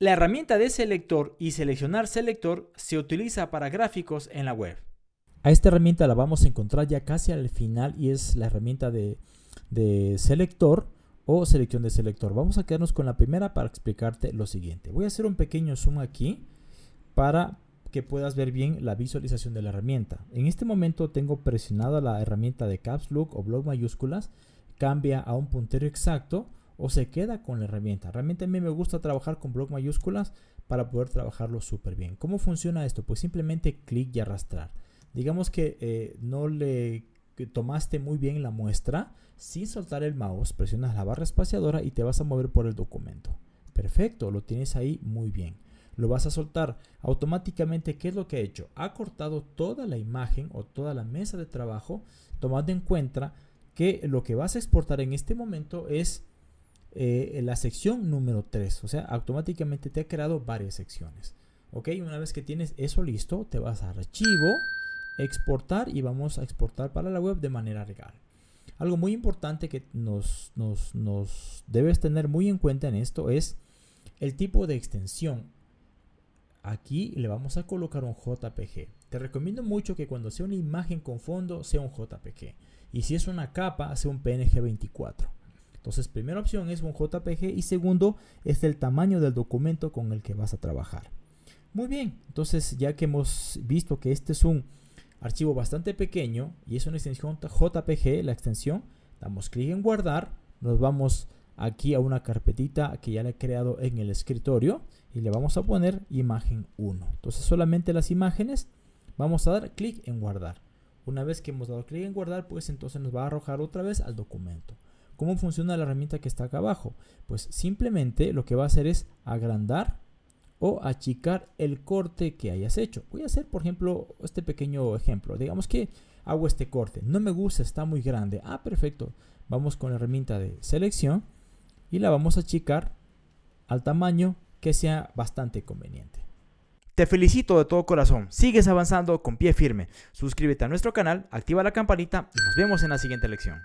La herramienta de selector y seleccionar selector se utiliza para gráficos en la web. A esta herramienta la vamos a encontrar ya casi al final y es la herramienta de, selector o selección de selector. Vamos a quedarnos con la primera para explicarte lo siguiente. Voy a hacer un pequeño zoom aquí para que puedas ver bien la visualización de la herramienta. En este momento tengo presionada la herramienta de Caps Look o blog mayúsculas, cambia a un puntero exacto o se queda con la herramienta. Realmente a mí me gusta trabajar con bloc mayúsculas para poder trabajarlo súper bien. ¿Cómo funciona esto? Pues simplemente clic y arrastrar. Digamos que eh, no le tomaste muy bien la muestra, sin soltar el mouse, presionas la barra espaciadora y te vas a mover por el documento. Perfecto, lo tienes ahí muy bien. Lo vas a soltar automáticamente. ¿Qué es lo que ha hecho? Ha cortado toda la imagen o toda la mesa de trabajo, tomando en cuenta que lo que vas a exportar en este momento es eh, la sección número 3. O sea, automáticamente te ha creado varias secciones. Ok, una vez que tienes eso listo, te vas a archivo, exportar y vamos a exportar para la web de manera legal. Algo muy importante que nos, nos, nos debes tener muy en cuenta en esto es el tipo de extensión. Aquí le vamos a colocar un JPG. Te recomiendo mucho que cuando sea una imagen con fondo sea un JPG. Y si es una capa, sea un PNG 24. Entonces, primera opción es un JPG y segundo es el tamaño del documento con el que vas a trabajar. Muy bien, entonces ya que hemos visto que este es un archivo bastante pequeño y es una extensión JPG, la extensión, damos clic en guardar, nos vamos aquí a una carpetita que ya le he creado en el escritorio y le vamos a poner imagen 1. Entonces solamente las imágenes vamos a dar clic en guardar. Una vez que hemos dado clic en guardar, pues entonces nos va a arrojar otra vez al documento. ¿Cómo funciona la herramienta que está acá abajo? Pues simplemente lo que va a hacer es agrandar o achicar el corte que hayas hecho. Voy a hacer, por ejemplo, este pequeño ejemplo. Digamos que hago este corte. No me gusta, está muy grande. Ah, perfecto. Vamos con la herramienta de selección y la vamos a achicar al tamaño que sea bastante conveniente. Te felicito de todo corazón. Sigues avanzando con pie firme. Suscríbete a nuestro canal, activa la campanita y nos vemos en la siguiente lección.